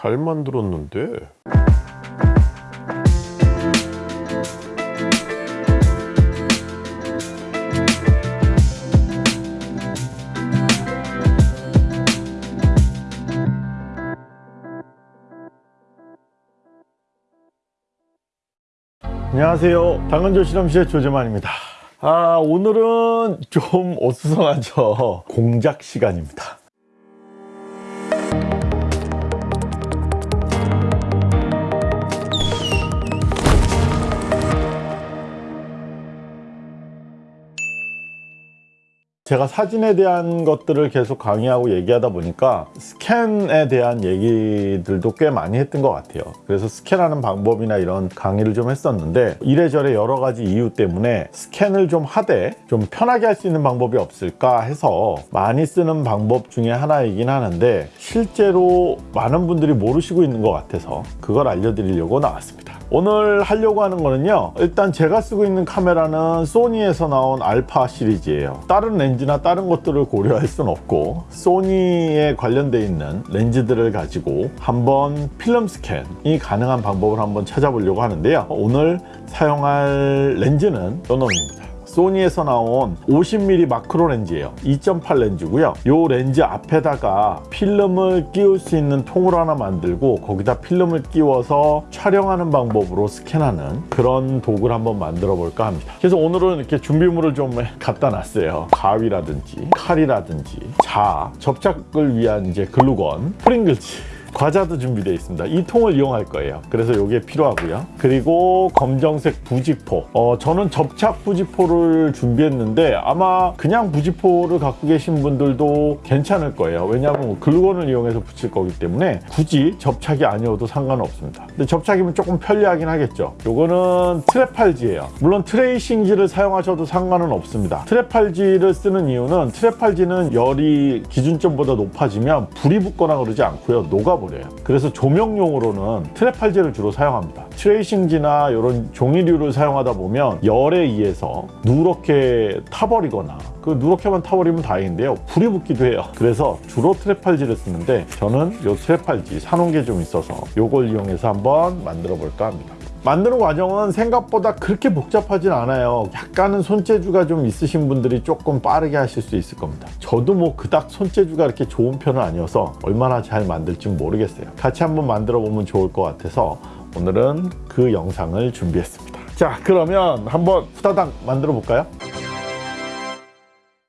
잘 만들었는데. 안녕하세요. 당근조 실험실의 조재만입니다. 아 오늘은 좀 어수선하죠. 공작 시간입니다 제가 사진에 대한 것들을 계속 강의하고 얘기하다 보니까 스캔에 대한 얘기들도 꽤 많이 했던 것 같아요. 그래서 스캔하는 방법이나 이런 강의를 좀 했었는데 이래저래 여러 가지 이유 때문에 스캔을 좀 하되 좀 편하게 할 수 있는 방법이 없을까 해서 많이 쓰는 방법 중에 하나이긴 하는데 실제로 많은 분들이 모르시고 있는 것 같아서 그걸 알려드리려고 나왔습니다. 오늘 하려고 하는 거는요 일단 제가 쓰고 있는 카메라는 소니에서 나온 알파 시리즈예요. 다른 렌즈 나 다른 것들을 고려할 수는 없고 소니에 관련되어 있는 렌즈들을 가지고 한번 필름 스캔이 가능한 방법을 한번 찾아보려고 하는데요. 오늘 사용할 렌즈는 요놈입니다 소니에서 나온 50mm 마크로 렌즈예요. 2.8 렌즈고요. 이 렌즈 앞에다가 필름을 끼울 수 있는 통을 하나 만들고 거기다 필름을 끼워서 촬영하는 방법으로 스캔하는 그런 도구를 한번 만들어 볼까 합니다. 그래서 오늘은 이렇게 준비물을 좀 갖다 놨어요. 가위라든지 칼이라든지 자 접착을 위한 이제 글루건 프링글즈 과자도 준비되어 있습니다. 이 통을 이용할 거예요. 그래서 이게 필요하고요. 그리고 검정색 부지포. 어, 저는 접착 부지포를 준비했는데 아마 그냥 부지포를 갖고 계신 분들도 괜찮을 거예요. 왜냐하면 글루건을 이용해서 붙일 거기 때문에 굳이 접착이 아니어도 상관없습니다. 근데 접착이면 조금 편리하긴 하겠죠. 요거는 트랩팔지예요. 물론 트레이싱지를 사용하셔도 상관은 없습니다. 트랩팔지를 쓰는 이유는 트랩팔지는 열이 기준점보다 높아지면 불이 붙거나 그러지 않고요. 녹아 버려요. 그래서 조명용으로는 트랩팔지를 주로 사용합니다. 트레이싱지나 이런 종이류를 사용하다 보면 열에 의해서 누렇게 타버리거나 그 누렇게만 타버리면 다행인데요. 불이 붙기도 해요. 그래서 주로 트랩팔지를 쓰는데 저는 이 트랩팔지 사놓은 게 좀 있어서 이걸 이용해서 한번 만들어 볼까 합니다 만드는 과정은 생각보다 그렇게 복잡하진 않아요. 약간은 손재주가 좀 있으신 분들이 조금 빠르게 하실 수 있을 겁니다. 저도 뭐 그닥 손재주가 이렇게 좋은 편은 아니어서 얼마나 잘 만들지 모르겠어요. 같이 한번 만들어 보면 좋을 것 같아서 오늘은 그 영상을 준비했습니다. 자 그러면 한번 후다닥 만들어 볼까요?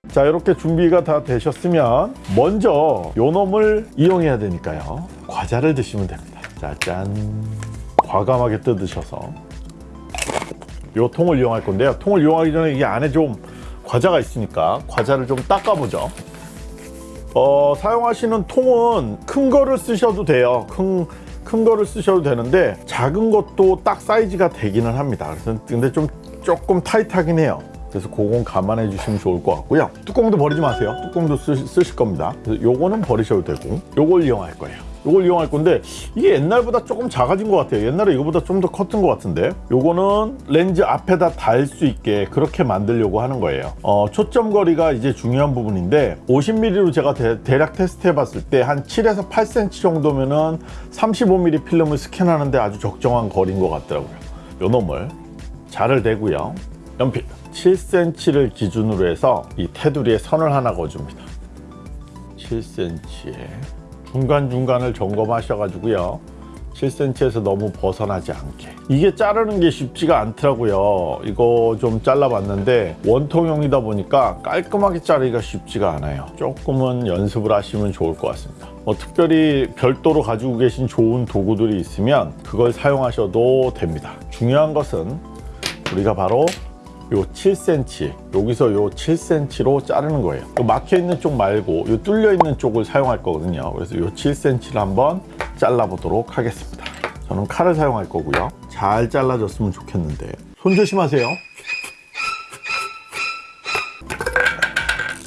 자 이렇게 준비가 다 되셨으면 먼저 요 놈을 이용해야 되니까요. 과자를 드시면 됩니다. 짜잔 과감하게 뜯으셔서 이 통을 이용할 건데요. 통을 이용하기 전에 이 안에 좀 과자가 있으니까 과자를 좀 닦아보죠. 어, 사용하시는 통은 큰 거를 쓰셔도 돼요. 큰, 큰 거를 쓰셔도 되는데 작은 것도 딱 사이즈가 되기는 합니다. 그래서 근데 좀 조금 타이트하긴 해요. 그래서 그건 감안해 주시면 좋을 것 같고요. 뚜껑도 버리지 마세요. 뚜껑도 쓰, 쓰실 겁니다. 요거는 버리셔도 되고 요걸 이용할 거예요 요걸 이용할 건데 이게 옛날보다 조금 작아진 것 같아요. 옛날에 이거보다 좀 더 컸던 것 같은데. 요거는 렌즈 앞에다 달 수 있게 그렇게 만들려고 하는 거예요. 어, 초점 거리가 이제 중요한 부분인데 50mm로 제가 대, 략 테스트 해 봤을 때 한 7에서 8cm 정도면은 35mm 필름을 스캔하는데 아주 적정한 거리인 것 같더라고요. 요 놈을 자를 대고요. 연필. 7cm를 기준으로 해서 이 테두리에 선을 하나 그어줍니다. 7cm에 중간중간을 점검하셔 가지고요. 7cm에서 너무 벗어나지 않게. 이게 자르는 게 쉽지가 않더라고요. 이거 좀 잘라 봤는데 원통형이다 보니까 깔끔하게 자르기가 쉽지가 않아요. 조금은 연습을 하시면 좋을 것 같습니다. 뭐 특별히 별도로 가지고 계신 좋은 도구들이 있으면 그걸 사용하셔도 됩니다. 중요한 것은 우리가 바로 요 7cm 여기서 요 7cm로 자르는 거예요. 막혀 있는 쪽 말고 요 뚫려 있는 쪽을 사용할 거거든요. 그래서 요 7cm를 한번 잘라 보도록 하겠습니다. 저는 칼을 사용할 거고요. 잘 잘라졌으면 좋겠는데. 손 조심하세요.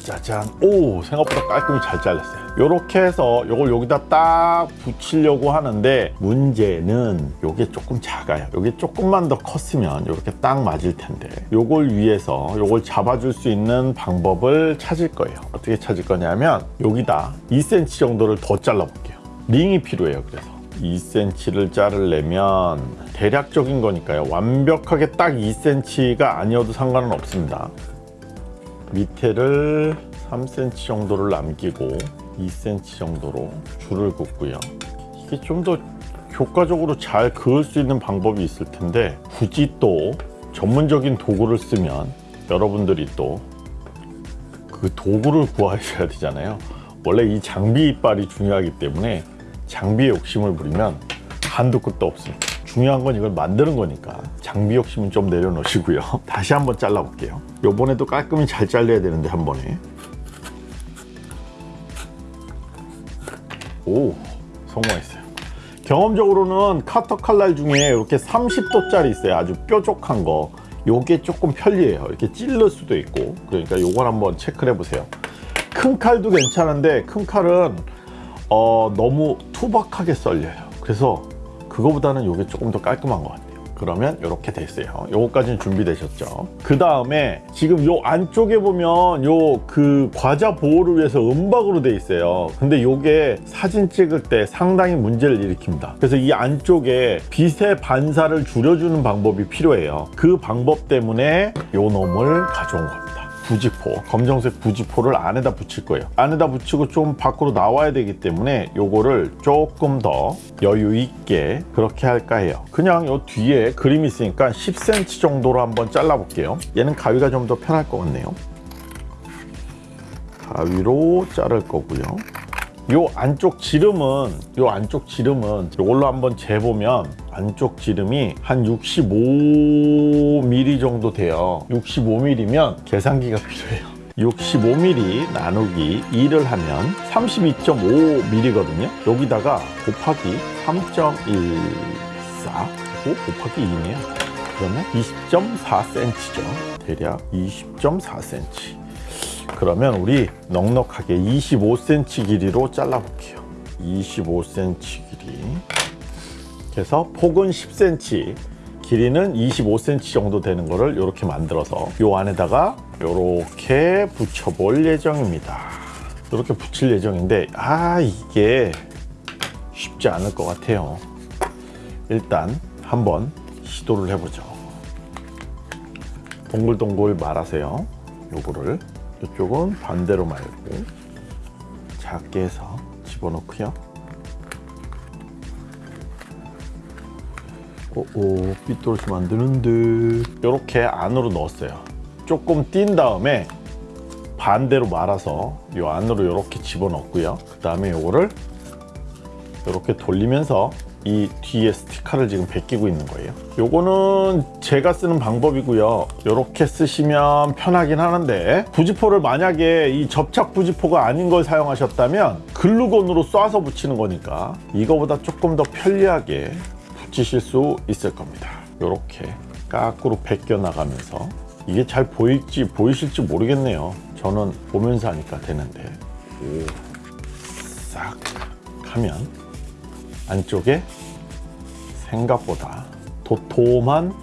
짜잔. 오 생각보다 깔끔히 잘 잘랐어요 이렇게 해서 이걸 여기다 딱 붙이려고 하는데 문제는 이게 조금 작아요 이게 조금만 더 컸으면 이렇게 딱 맞을 텐데 이걸 위해서 이걸 잡아줄 수 있는 방법을 찾을 거예요 어떻게 찾을 거냐면 여기다 2cm 정도를 더 잘라 볼게요 링이 필요해요 그래서 2cm를 자르려면 대략적인 거니까요. 완벽하게 딱 2cm가 아니어도 상관은 없습니다. 밑에를 3cm 정도를 남기고 2cm 정도로 줄을 긋고요. 이게 좀 더 효과적으로 잘 그을 수 있는 방법이 있을 텐데 굳이 또 전문적인 도구를 쓰면 여러분들이 또 그 도구를 구하셔야 되잖아요. 원래 이 장비 이빨이 중요하기 때문에 장비에 욕심을 부리면 한도 끝도 없습니다. 중요한 건 이걸 만드는 거니까 장비 욕심은 좀 내려놓으시고요. 다시 한번 잘라볼게요. 요번에도 깔끔히 잘 잘려야 되는데 한 번에. 오, 성공했어요. 경험적으로는 카터 칼날 중에 이렇게 30도짜리 있어요. 아주 뾰족한 거. 요게 조금 편리해요. 이렇게 찔릴 수도 있고. 그러니까 요걸 한번 체크를 해보세요. 큰 칼도 괜찮은데 큰 칼은 어, 너무 투박하게 썰려요. 그래서 그거보다는 요게 조금 더 깔끔한 것 같아요. 그러면 이렇게 됐어요. 요거까지는 준비되셨죠. 그 다음에 지금 요 안쪽에 보면 요 그 과자 보호를 위해서 은박으로 돼 있어요. 근데 요게 사진 찍을 때 상당히 문제를 일으킵니다. 그래서 이 안쪽에 빛의 반사를 줄여주는 방법이 필요해요. 그 방법 때문에 요 놈을 가져온 겁니다. 부지포, 검정색 부지포를 안에다 붙일 거예요. 안에다 붙이고 좀 밖으로 나와야 되기 때문에 요거를 조금 더 여유 있게 그렇게 할까 해요. 그냥 요 뒤에 그림이 있으니까 10cm 정도로 한번 잘라 볼게요. 얘는 가위가 좀 더 편할 것 같네요. 가위로 자를 거고요. 요 안쪽 지름은 요 안쪽 지름은 이걸로 한번 재보면 안쪽 지름이 한 65mm 정도 돼요. 65mm면 계산기가 필요해요. 65mm 나누기 2를 하면 32.5mm거든요. 여기다가 곱하기 3.14 그리고 곱하기 2네요. 그러면 20.4cm죠. 대략 20.4cm 그러면 우리 넉넉하게 25cm 길이로 잘라 볼게요. 25cm 길이. 그래서 폭은 10cm 길이는 25cm 정도 되는 거를 이렇게 만들어서 요 안에다가 이렇게 붙여 볼 예정입니다. 이렇게 붙일 예정인데 아 이게 쉽지 않을 것 같아요. 일단 한번 시도를 해보죠. 동글동글 말아세요 요거를 이쪽은 반대로 말고 작게 해서 집어넣고요. 오오 삐뚤어지면 안 되는데 이렇게 안으로 넣었어요. 조금 띈 다음에 반대로 말아서 이 안으로 이렇게 집어넣고요. 그 다음에 이거를 이렇게 돌리면서 이 뒤에 스티커를 지금 베끼고 있는 거예요. 요거는 제가 쓰는 방법이고요. 이렇게 쓰시면 편하긴 하는데 부지포를 만약에 이 접착 부지포가 아닌 걸 사용하셨다면 글루건으로 쏴서 붙이는 거니까 이거보다 조금 더 편리하게 붙이실 수 있을 겁니다. 이렇게 까꾸로 베껴 나가면서 이게 잘 보일지 보이실지 모르겠네요. 저는 보면서 하니까 되는데. 싹 하면 안쪽에 생각보다 도톰한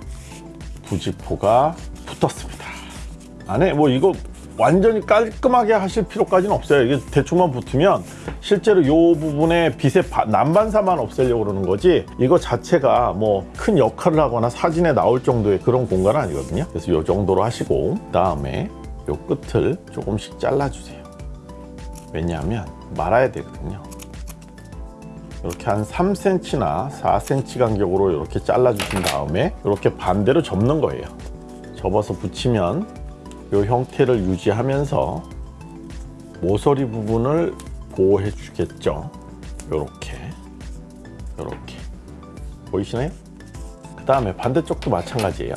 부지포가 붙었습니다. 안에 뭐 이거 완전히 깔끔하게 하실 필요까지는 없어요. 이게 대충만 붙으면 실제로 이 부분에 빛의 바- 난반사만 없애려고 그러는 거지 이거 자체가 뭐 큰 역할을 하거나 사진에 나올 정도의 그런 공간은 아니거든요. 그래서 이 정도로 하시고 그 다음에 이 끝을 조금씩 잘라주세요. 왜냐하면 말아야 되거든요. 이렇게 한 3cm나 4cm 간격으로 이렇게 잘라 주신 다음에 이렇게 반대로 접는 거예요. 접어서 붙이면 이 형태를 유지하면서 모서리 부분을 보호해 주겠죠? 이렇게 이렇게. 보이시나요? 그 다음에 반대쪽도 마찬가지예요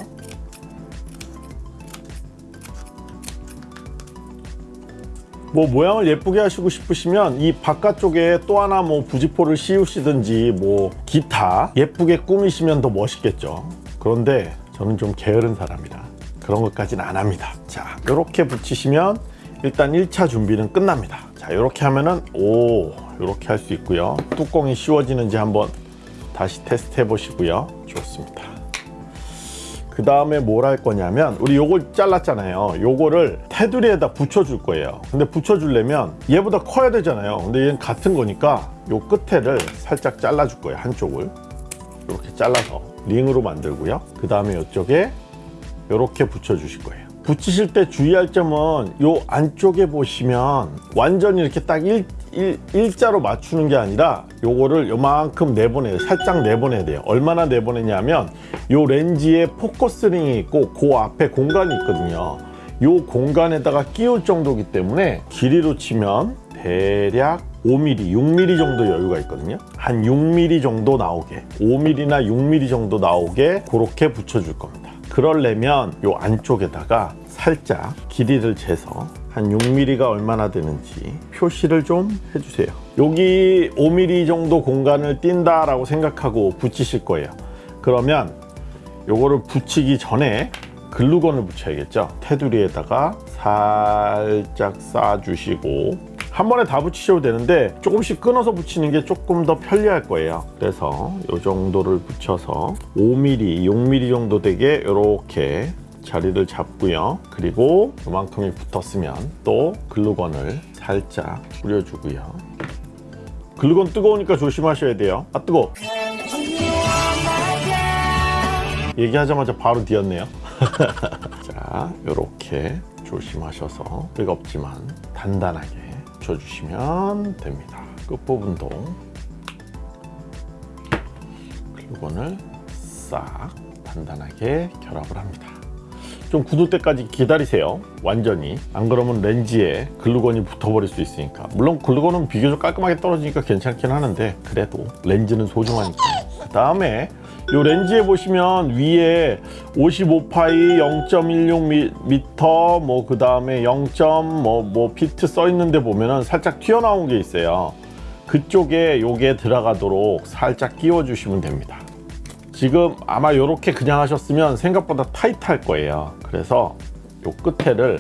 뭐 모양을 예쁘게 하시고 싶으시면 이 바깥쪽에 또 하나 뭐 부지포를 씌우시든지 뭐 기타 예쁘게 꾸미시면 더 멋있겠죠. 그런데 저는 좀 게으른 사람이라 그런 것까지는 안 합니다. 자 이렇게 붙이시면 일단 1차 준비는 끝납니다. 자 이렇게 하면은 오 이렇게 할 수 있고요. 뚜껑이 씌워지는지 한번 다시 테스트 해 보시고요. 좋습니다 그 다음에 뭘 할 거냐면 우리 요걸 잘랐잖아요. 요거를 테두리에다 붙여줄 거예요. 근데 붙여주려면 얘보다 커야 되잖아요. 근데 얘는 같은 거니까 요 끝에를 살짝 잘라줄 거예요 한쪽을. 이렇게 잘라서 링으로 만들고요. 그 다음에 이쪽에 이렇게 붙여주실 거예요. 붙이실 때 주의할 점은 요 안쪽에 보시면 완전히 이렇게 딱 일, 일, 일자로 맞추는 게 아니라 요거를 요만큼 내보내요. 살짝 내보내야 돼요. 얼마나 내보내냐면 요 렌즈에 포커스링이 있고 그 앞에 공간이 있거든요. 요 공간에다가 끼울 정도기 때문에 길이로 치면 대략 5mm, 6mm 정도 여유가 있거든요. 한 6mm 정도 나오게 5mm나 6mm 정도 나오게 그렇게 붙여줄 겁니다. 그러려면 요 안쪽에다가 살짝 길이를 재서 한 6mm가 얼마나 되는지 표시를 좀 해주세요. 여기 5mm 정도 공간을 띈다 라고 생각하고 붙이실 거예요. 그러면 요거를 붙이기 전에 글루건을 붙여야겠죠? 테두리에다가 살짝 싸주시고 한 번에 다 붙이셔도 되는데 조금씩 끊어서 붙이는 게 조금 더 편리할 거예요. 그래서 이 정도를 붙여서 5mm, 6mm 정도 되게 이렇게 자리를 잡고요. 그리고 이만큼이 붙었으면 또 글루건을 살짝 뿌려주고요. 글루건 뜨거우니까 조심하셔야 돼요. 아 뜨거 얘기하자마자 바로 뒤었네요. 자 이렇게 조심하셔서 뜨겁지만 단단하게 붙여주시면 됩니다. 끝부분도 글루건을 싹 단단하게 결합을 합니다 좀 굳을 때까지 기다리세요. 완전히. 안 그러면 렌즈에 글루건이 붙어버릴 수 있으니까. 물론 글루건은 비교적 깔끔하게 떨어지니까 괜찮긴 하는데 그래도 렌즈는 소중하니까. 그 다음에 이 렌즈에 보시면 위에 55파이 0.16m 뭐 그 다음에 0.뭐 피트 써 있는데 보면은 살짝 튀어나온 게 있어요. 그쪽에 요게 들어가도록 살짝 끼워 주시면 됩니다 지금 아마 이렇게 그냥 하셨으면 생각보다 타이트할 거예요. 그래서 요 끝에를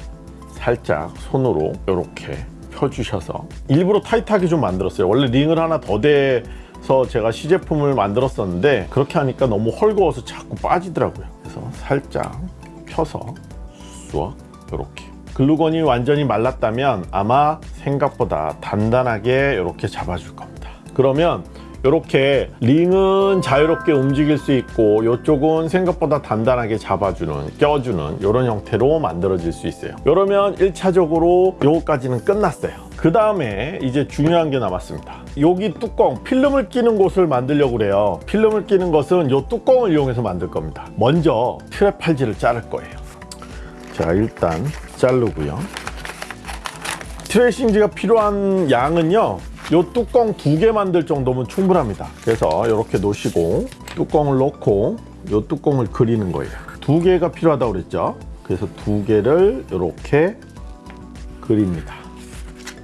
살짝 손으로 이렇게 펴주셔서 일부러 타이트하게 좀 만들었어요. 원래 링을 하나 더 대서 제가 시제품을 만들었었는데 그렇게 하니까 너무 헐거워서 자꾸 빠지더라고요. 그래서 살짝 펴서 쑥 이렇게. 글루건이 완전히 말랐다면 아마 생각보다 단단하게 이렇게 잡아줄 겁니다. 그러면 이렇게 링은 자유롭게 움직일 수 있고 이쪽은 생각보다 단단하게 잡아주는 껴주는 이런 형태로 만들어질 수 있어요. 그러면 1차적으로 요거까지는 끝났어요. 그 다음에 이제 중요한 게 남았습니다. 여기 뚜껑 필름을 끼는 곳을 만들려고 그래요. 필름을 끼는 것은 이 뚜껑을 이용해서 만들 겁니다. 먼저 트랩 팔지를 자를 거예요. 자 일단 자르고요. 트레이싱지가 필요한 양은요 이 뚜껑 두 개 만들 정도면 충분합니다. 그래서 이렇게 놓으시고 뚜껑을 놓고 이 뚜껑을 그리는 거예요. 두 개가 필요하다고 그랬죠? 그래서 두 개를 이렇게 그립니다.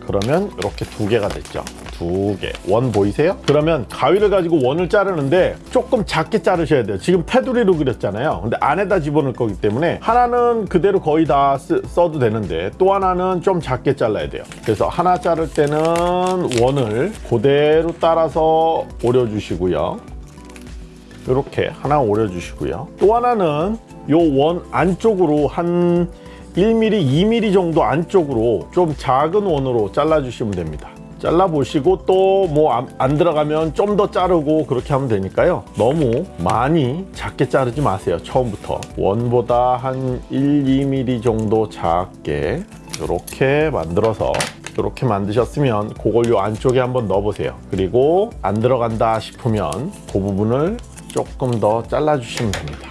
그러면 이렇게 두 개가 됐죠 두 개. 원 보이세요? 그러면 가위를 가지고 원을 자르는데 조금 작게 자르셔야 돼요. 지금 테두리로 그렸잖아요. 근데 안에다 집어넣을 거기 때문에 하나는 그대로 거의 다 쓰, 써도 되는데 또 하나는 좀 작게 잘라야 돼요. 그래서 하나 자를 때는 원을 그대로 따라서 오려주시고요. 이렇게 하나 오려주시고요. 또 하나는 요 원 안쪽으로 한 1mm, 2mm 정도 안쪽으로 좀 작은 원으로 잘라주시면 됩니다 잘라 보시고 또 뭐 안 들어가면 좀 더 자르고 그렇게 하면 되니까요. 너무 많이 작게 자르지 마세요 처음부터. 원보다 한 1, 2mm 정도 작게 이렇게 만들어서 이렇게 만드셨으면 그걸 요 안쪽에 한번 넣어 보세요. 그리고 안 들어간다 싶으면 그 부분을 조금 더 잘라 주시면 됩니다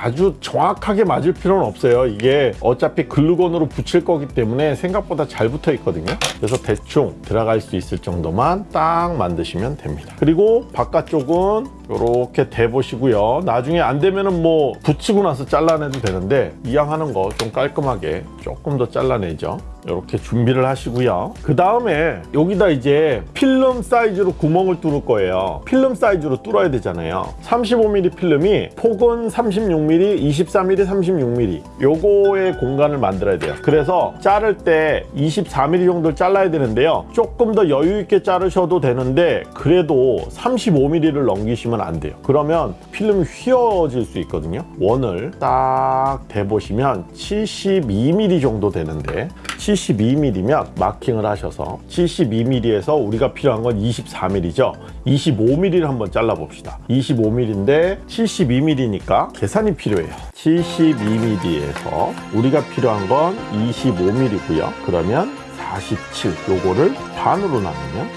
아주 정확하게 맞을 필요는 없어요. 이게 어차피 글루건으로 붙일 거기 때문에 생각보다 잘 붙어 있거든요. 그래서 대충 들어갈 수 있을 정도만 딱 만드시면 됩니다. 그리고 바깥쪽은 이렇게 대보시고요. 나중에 안 되면은 뭐 붙이고 나서 잘라내도 되는데 이왕 하는 거 좀 깔끔하게 조금 더 잘라내죠. 이렇게 준비를 하시고요. 그 다음에 여기다 이제 필름 사이즈로 구멍을 뚫을 거예요. 필름 사이즈로 뚫어야 되잖아요. 35mm 필름이 폭은 36mm 24mm 36mm 요거의 공간을 만들어야 돼요. 그래서 자를 때 24mm 정도를 잘라야 되는데요. 조금 더 여유 있게 자르셔도 되는데 그래도 35mm를 넘기시면 안 돼요 그러면 필름이 휘어질 수 있거든요 원을 딱 대보시면 72mm 정도 되는데 72mm면 마킹을 하셔서 72mm에서 우리가 필요한 건 24mm죠. 25mm를 한번 잘라 봅시다. 25mm인데 72mm니까 계산이 필요해요. 72mm에서 우리가 필요한 건 25mm고요. 그러면 47 요거를 반으로 나누면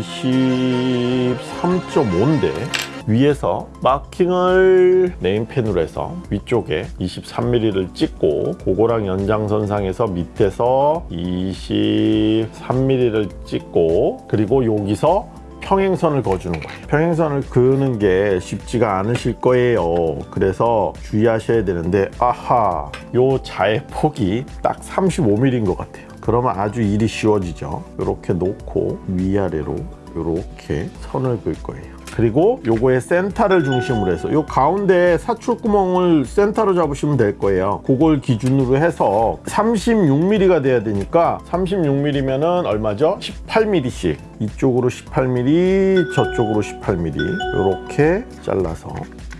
23.5인데 위에서 마킹을 네임펜으로 해서 위쪽에 23mm를 찍고 그거랑 연장선상에서 밑에서 23mm를 찍고 그리고 여기서 평행선을 그어주는 거예요. 평행선을 그는 게 쉽지가 않으실 거예요. 그래서 주의하셔야 되는데 아하 요 자의 폭이 딱 35mm인 것 같아요. 그러면 아주 일이 쉬워지죠. 이렇게 놓고 위아래로 이렇게 선을 그을 거예요. 그리고 요거의 센터를 중심으로 해서 요 가운데 사출구멍을 센터로 잡으시면 될 거예요. 그걸 기준으로 해서 36mm가 돼야 되니까 36mm면은 얼마죠? 18mm씩 이쪽으로 18mm 저쪽으로 18mm 이렇게 잘라서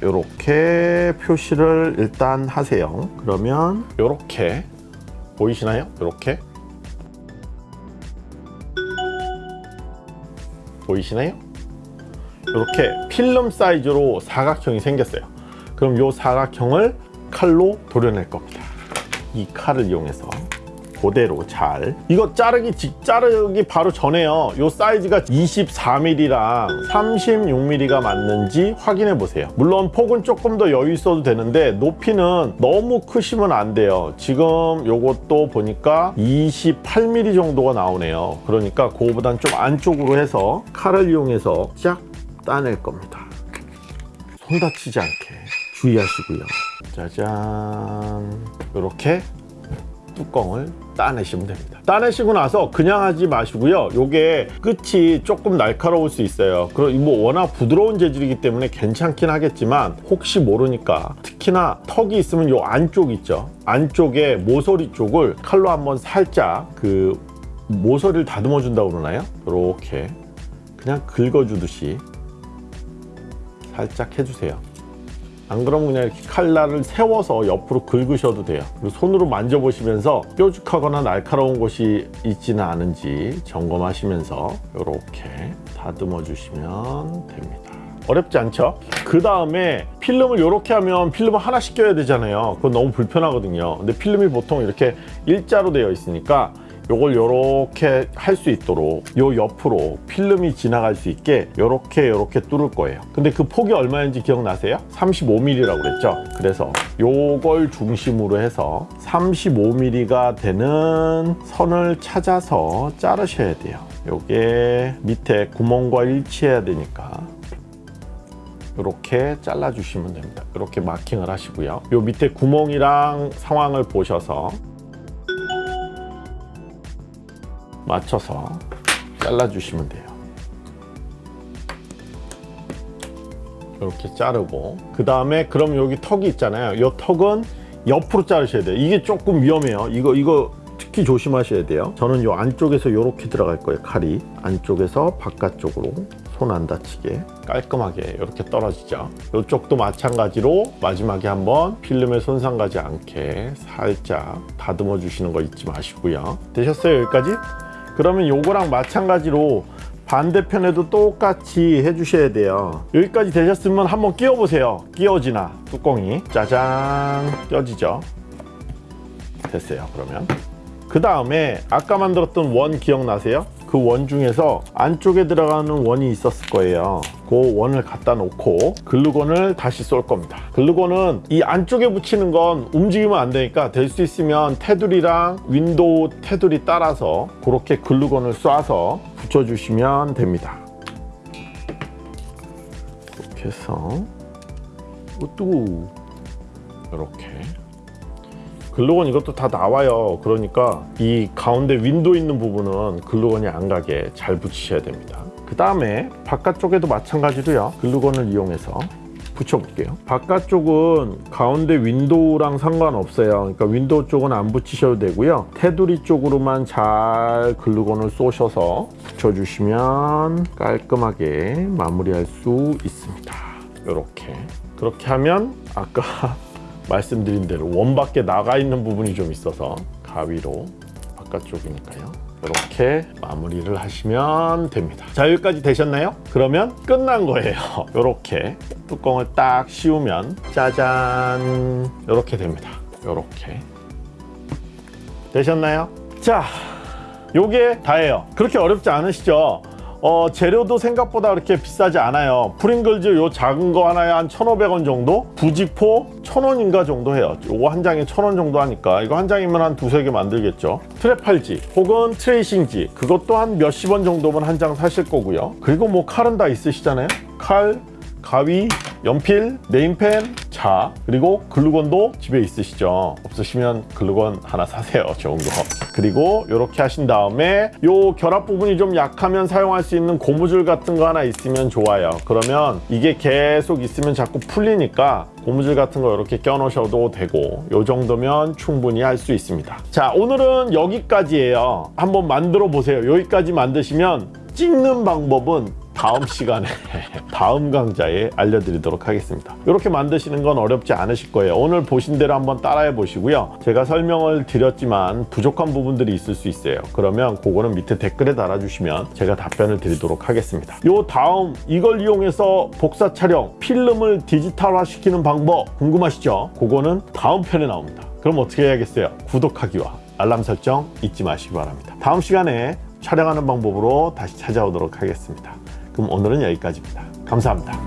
이렇게 표시를 일단 하세요. 그러면 이렇게 보이시나요? 이렇게 보이시나요? 이렇게 필름 사이즈로 사각형이 생겼어요. 그럼 이 사각형을 칼로 도려낼 겁니다. 이 칼을 이용해서 그대로 잘 이거 자르기 직 자르기 바로 전에요. 이 사이즈가 24mm랑 36mm가 맞는지 확인해 보세요. 물론 폭은 조금 더 여유 있어도 되는데 높이는 너무 크시면 안 돼요. 지금 요것도 보니까 28mm 정도가 나오네요. 그러니까 그거보단 좀 안쪽으로 해서 칼을 이용해서 쫙 따낼 겁니다. 손 다치지 않게 주의하시고요. 짜잔. 이렇게 뚜껑을 따내시면 됩니다. 따내시고 나서 그냥 하지 마시고요. 요게 끝이 조금 날카로울 수 있어요. 그리고 뭐 워낙 부드러운 재질이기 때문에 괜찮긴 하겠지만 혹시 모르니까 특히나 턱이 있으면 요 안쪽 있죠. 안쪽에 모서리 쪽을 칼로 한번 살짝 그 모서리를 다듬어 준다고 그러나요? 이렇게 그냥 긁어주듯이 살짝 해주세요. 안 그러면 그냥 이렇게 칼날을 세워서 옆으로 긁으셔도 돼요. 그리고 손으로 만져보시면서 뾰족하거나 날카로운 곳이 있지는 않은지 점검하시면서 이렇게 다듬어 주시면 됩니다. 어렵지 않죠? 그 다음에 필름을 이렇게 하면 필름을 하나 씩 껴야 되잖아요. 그건 너무 불편하거든요. 근데 필름이 보통 이렇게 일자로 되어 있으니까 요걸 이렇게 할 수 있도록 요 옆으로 필름이 지나갈 수 있게 이렇게 이렇게 뚫을 거예요. 근데 그 폭이 얼마인지 기억나세요? 35mm라고 그랬죠? 그래서 요걸 중심으로 해서 35mm가 되는 선을 찾아서 자르셔야 돼요. 요게 밑에 구멍과 일치해야 되니까 이렇게 잘라 주시면 됩니다. 이렇게 마킹을 하시고요. 요 밑에 구멍이랑 상황을 보셔서 맞춰서 잘라주시면 돼요. 이렇게 자르고 그 다음에 그럼 여기 턱이 있잖아요. 이 턱은 옆으로 자르셔야 돼요. 이게 조금 위험해요. 이거 이거 특히 조심하셔야 돼요. 저는 이 안쪽에서 이렇게 들어갈 거예요. 칼이 안쪽에서 바깥쪽으로 손 안 다치게 깔끔하게 이렇게 떨어지죠. 이쪽도 마찬가지로 마지막에 한번 필름에 손상 가지 않게 살짝 다듬어 주시는 거 잊지 마시고요. 되셨어요 여기까지? 그러면 요거랑 마찬가지로 반대편에도 똑같이 해주셔야 돼요. 여기까지 되셨으면 한번 끼워 보세요. 끼워지나 뚜껑이. 짜잔. 껴지죠? 됐어요 그러면. 그 다음에 아까 만들었던 원 기억나세요? 그 원 중에서 안쪽에 들어가는 원이 있었을 거예요. 그 원을 갖다 놓고 글루건을 다시 쏠 겁니다. 글루건은 이 안쪽에 붙이는 건 움직이면 안 되니까 될 수 있으면 테두리랑 윈도우 테두리 따라서 그렇게 글루건을 쏴서 붙여주시면 됩니다. 이렇게 해서 오뚜. 이렇게 글루건 이것도 다 나와요. 그러니까 이 가운데 윈도우 있는 부분은 글루건이 안 가게 잘 붙이셔야 됩니다. 그 다음에 바깥쪽에도 마찬가지로요. 글루건을 이용해서 붙여볼게요. 바깥쪽은 가운데 윈도우랑 상관없어요. 그러니까 윈도우 쪽은 안 붙이셔도 되고요. 테두리 쪽으로만 잘 글루건을 쏘셔서 붙여주시면 깔끔하게 마무리할 수 있습니다. 이렇게. 그렇게 하면 아까 말씀드린 대로 원 밖에 나가 있는 부분이 좀 있어서 가위로 바깥쪽이니까요. 이렇게 마무리를 하시면 됩니다. 자 여기까지 되셨나요? 그러면 끝난 거예요. 이렇게 뚜껑을 딱 씌우면 짜잔 이렇게 됩니다. 이렇게 되셨나요? 자 요게 다예요. 그렇게 어렵지 않으시죠? 어, 재료도 생각보다 그렇게 비싸지 않아요. 프링글즈 요 작은 거 하나에 한 1,500원 정도? 부직포 1,000원인가 정도 해요. 요거 한 장에 1,000원 정도 하니까 이거 한 장이면 한 두세 개 만들겠죠. 트레팔지 혹은 트레이싱지 그것도 한 몇십 원 정도면 한 장 사실 거고요. 그리고 뭐 칼은 다 있으시잖아요. 칼, 가위, 연필, 네임펜, 자, 그리고 글루건도 집에 있으시죠. 없으시면 글루건 하나 사세요. 좋은 거. 그리고 이렇게 하신 다음에 요 결합 부분이 좀 약하면 사용할 수 있는 고무줄 같은 거 하나 있으면 좋아요. 그러면 이게 계속 있으면 자꾸 풀리니까 고무줄 같은 거 이렇게 껴놓으셔도 되고 요 정도면 충분히 할 수 있습니다. 자, 오늘은 여기까지예요. 한번 만들어 보세요. 여기까지 만드시면 찍는 방법은 다음 시간에 다음 강좌에 알려드리도록 하겠습니다. 이렇게 만드시는 건 어렵지 않으실 거예요. 오늘 보신 대로 한번 따라해 보시고요. 제가 설명을 드렸지만 부족한 부분들이 있을 수 있어요. 그러면 그거는 밑에 댓글에 달아주시면 제가 답변을 드리도록 하겠습니다. 요 다음 이걸 이용해서 복사 촬영, 필름을 디지털화 시키는 방법 궁금하시죠? 그거는 다음 편에 나옵니다. 그럼 어떻게 해야겠어요? 구독하기와 알람 설정 잊지 마시기 바랍니다. 다음 시간에 촬영하는 방법으로 다시 찾아오도록 하겠습니다. 그럼 오늘은 여기까지입니다. 감사합니다.